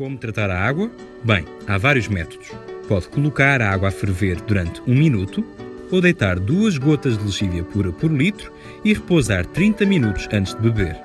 Como tratar a água? Bem, há vários métodos. Pode colocar a água a ferver durante um minuto ou deitar duas gotas de lexívia pura por litro e repousar 30 minutos antes de beber.